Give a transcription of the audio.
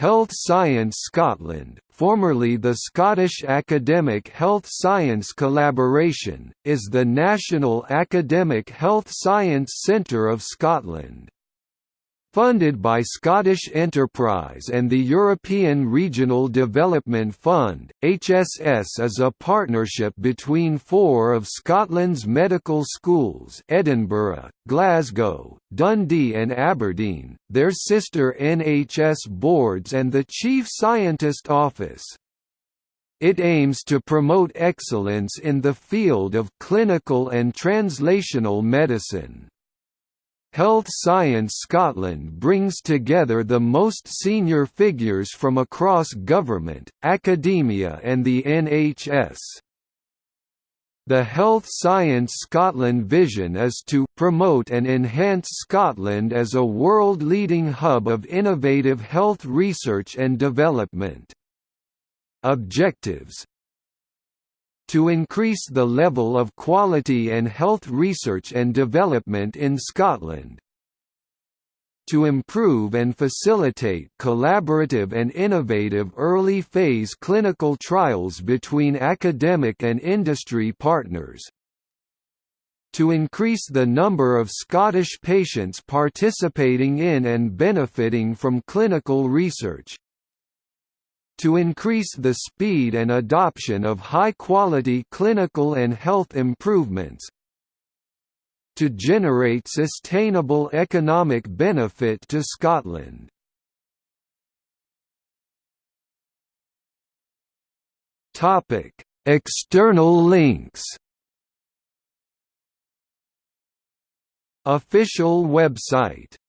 Health Science Scotland, formerly the Scottish Academic Health Science Collaboration, is the national academic health science centre of Scotland. Funded by Scottish Enterprise and the European Regional Development Fund, HSS is a partnership between four of Scotland's medical schools Edinburgh, Glasgow, Dundee and Aberdeen, their sister NHS boards and the Chief Scientist Office. It aims to promote excellence in the field of clinical and translational medicine. Health Science Scotland brings together the most senior figures from across government, academia and the NHS. The Health Science Scotland vision is to promote and enhance Scotland as a world-leading hub of innovative health research and development. Objectives to increase the level of quality and health research and development in Scotland, to improve and facilitate collaborative and innovative early-phase clinical trials between academic and industry partners, to increase the number of Scottish patients participating in and benefiting from clinical research, to increase the speed and adoption of high-quality clinical and health improvements, to generate sustainable economic benefit to Scotland. External links Official website